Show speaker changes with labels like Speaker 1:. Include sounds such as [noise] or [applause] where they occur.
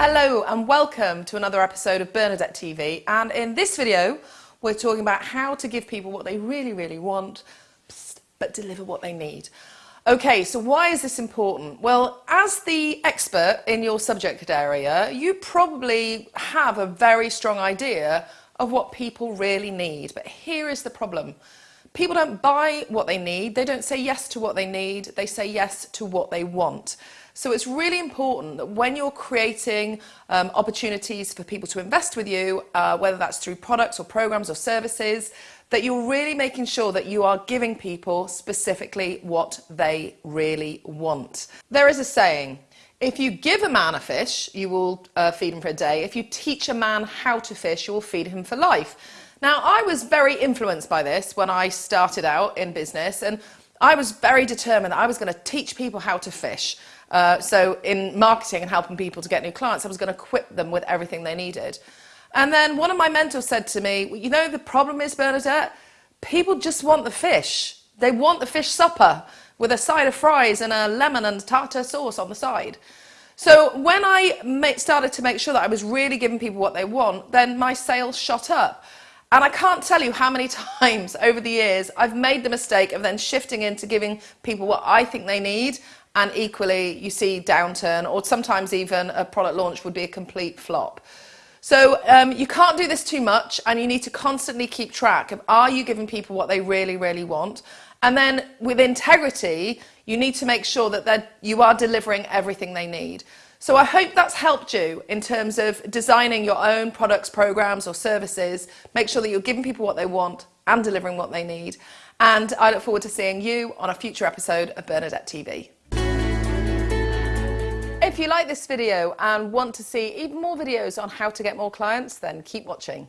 Speaker 1: Hello and welcome to another episode of Bernadette TV and in this video we're talking about how to give people what they really really want but deliver what they need. Okay, so why is this important? Well, as the expert in your subject area, you probably have a very strong idea of what people really need. But here is the problem. People don't buy what they need, they don't say yes to what they need, they say yes to what they want. So it's really important that when you're creating um, opportunities for people to invest with you, uh, whether that's through products or programs or services, that you're really making sure that you are giving people specifically what they really want. There is a saying, if you give a man a fish, you will uh, feed him for a day. If you teach a man how to fish, you will feed him for life. Now, I was very influenced by this when I started out in business, and I was very determined that I was going to teach people how to fish. Uh, so in marketing and helping people to get new clients, I was going to equip them with everything they needed. And then one of my mentors said to me, well, you know, the problem is, Bernadette, people just want the fish. They want the fish supper with a side of fries and a lemon and tartar sauce on the side. So when I started to make sure that I was really giving people what they want, then my sales shot up. And I can't tell you how many [laughs] times over the years I've made the mistake of then shifting into giving people what I think they need and equally you see downturn or sometimes even a product launch would be a complete flop. So um, you can't do this too much and you need to constantly keep track of are you giving people what they really, really want? And then with integrity, you need to make sure that you are delivering everything they need. So I hope that's helped you in terms of designing your own products, programs or services. Make sure that you're giving people what they want and delivering what they need. And I look forward to seeing you on a future episode of Bernadette TV. If you like this video and want to see even more videos on how to get more clients, then keep watching.